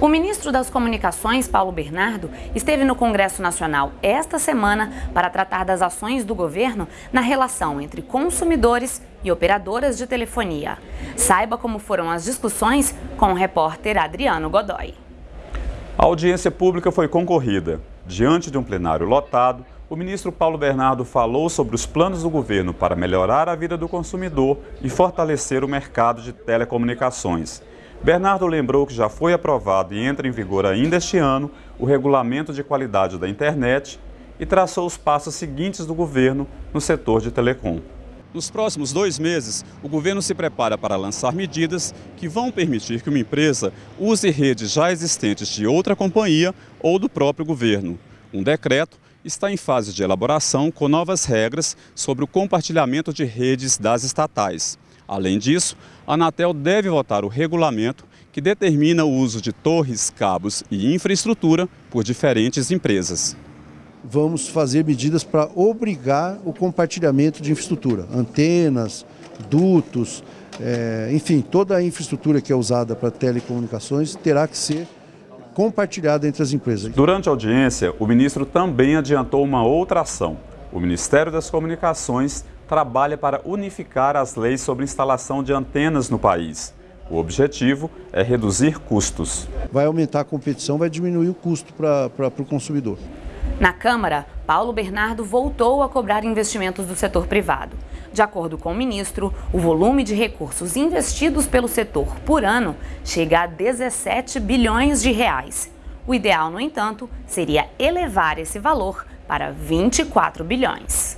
O ministro das Comunicações, Paulo Bernardo, esteve no Congresso Nacional esta semana para tratar das ações do governo na relação entre consumidores e operadoras de telefonia. Saiba como foram as discussões com o repórter Adriano Godoy. A audiência pública foi concorrida. Diante de um plenário lotado, o ministro Paulo Bernardo falou sobre os planos do governo para melhorar a vida do consumidor e fortalecer o mercado de telecomunicações. Bernardo lembrou que já foi aprovado e entra em vigor ainda este ano o regulamento de qualidade da internet e traçou os passos seguintes do governo no setor de telecom. Nos próximos dois meses, o governo se prepara para lançar medidas que vão permitir que uma empresa use redes já existentes de outra companhia ou do próprio governo. Um decreto está em fase de elaboração com novas regras sobre o compartilhamento de redes das estatais. Além disso, a Anatel deve votar o regulamento que determina o uso de torres, cabos e infraestrutura por diferentes empresas. Vamos fazer medidas para obrigar o compartilhamento de infraestrutura, antenas, dutos, é, enfim, toda a infraestrutura que é usada para telecomunicações terá que ser compartilhada entre as empresas. Durante a audiência, o ministro também adiantou uma outra ação. O Ministério das Comunicações trabalha para unificar as leis sobre instalação de antenas no país. O objetivo é reduzir custos. Vai aumentar a competição, vai diminuir o custo para o consumidor. Na Câmara, Paulo Bernardo voltou a cobrar investimentos do setor privado. De acordo com o ministro, o volume de recursos investidos pelo setor por ano chega a 17 bilhões de reais. O ideal, no entanto, seria elevar esse valor para 24 bilhões.